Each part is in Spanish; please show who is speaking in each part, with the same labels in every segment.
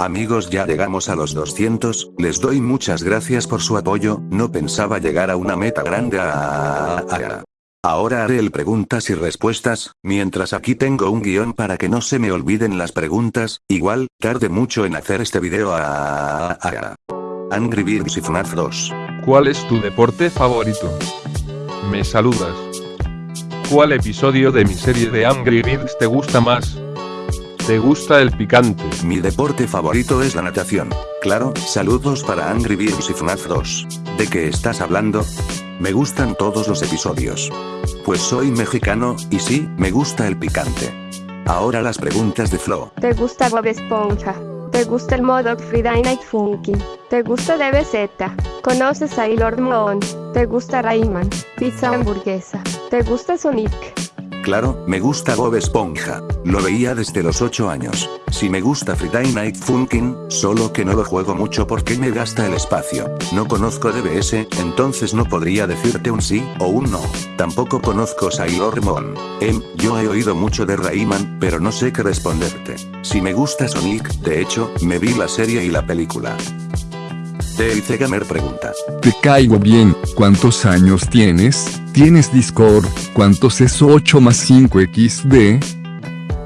Speaker 1: Amigos ya llegamos a los 200, les doy muchas gracias por su apoyo, no pensaba llegar a una meta grande a... Ahora haré el preguntas y respuestas, mientras aquí tengo un guion para que no se me olviden las preguntas, igual, tarde mucho en hacer este video a... Angry Birds y FNAF 2.
Speaker 2: ¿Cuál es tu deporte favorito? ¿Me saludas? ¿Cuál episodio de mi serie de Angry Birds te gusta más? ¿Te gusta el picante?
Speaker 1: Mi deporte favorito es la natación. Claro, saludos para Angry Birds y FNAF 2. ¿De qué estás hablando? Me gustan todos los episodios. Pues soy mexicano, y sí, me gusta el picante. Ahora las preguntas de Flo.
Speaker 3: ¿Te gusta Bob Esponja? ¿Te gusta el modo Friday Night Funky? ¿Te gusta DBZ? ¿Conoces a Lord Moon? ¿Te gusta Rayman? Pizza hamburguesa. ¿Te gusta Sonic?
Speaker 1: Claro, me gusta Bob Esponja. Lo veía desde los 8 años. Si me gusta Friday Night Funkin', solo que no lo juego mucho porque me gasta el espacio. No conozco DBS, entonces no podría decirte un sí o un no. Tampoco conozco Sailor Moon. Em, yo he oído mucho de Rayman, pero no sé qué responderte. Si me gusta Sonic, de hecho, me vi la serie y la película. Deice Gamer pregunta.
Speaker 4: Te caigo bien, ¿cuántos años tienes? ¿Tienes Discord? ¿Cuántos es 8 más 5 XD?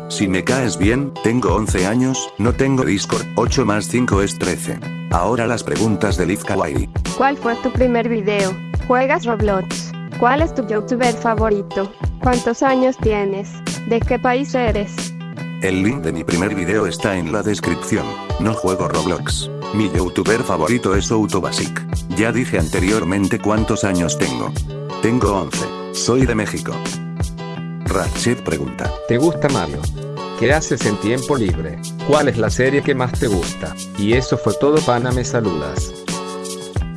Speaker 1: Si me caes bien, tengo 11 años, no tengo Discord, 8 más 5 es 13. Ahora las preguntas de Liv Kawaii.
Speaker 3: ¿Cuál fue tu primer video? ¿Juegas Roblox? ¿Cuál es tu youtuber favorito? ¿Cuántos años tienes? ¿De qué país eres?
Speaker 1: El link de mi primer video está en la descripción. No juego Roblox. Mi youtuber favorito es Autobasic. Ya dije anteriormente cuántos años tengo. Tengo 11. Soy de México. Ratchet pregunta.
Speaker 5: ¿Te gusta Mario? ¿Qué haces en tiempo libre? ¿Cuál es la serie que más te gusta? Y eso fue todo pana me saludas.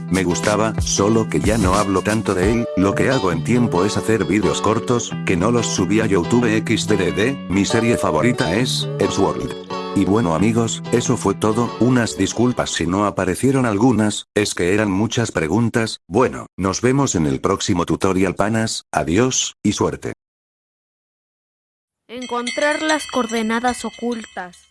Speaker 1: Me gustaba, solo que ya no hablo tanto de él, lo que hago en tiempo es hacer vídeos cortos, que no los subí a YouTube XDDD, mi serie favorita es, Edgeworld. Y bueno amigos, eso fue todo, unas disculpas si no aparecieron algunas, es que eran muchas preguntas, bueno, nos vemos en el próximo tutorial panas, adiós, y suerte.
Speaker 6: Encontrar las coordenadas ocultas.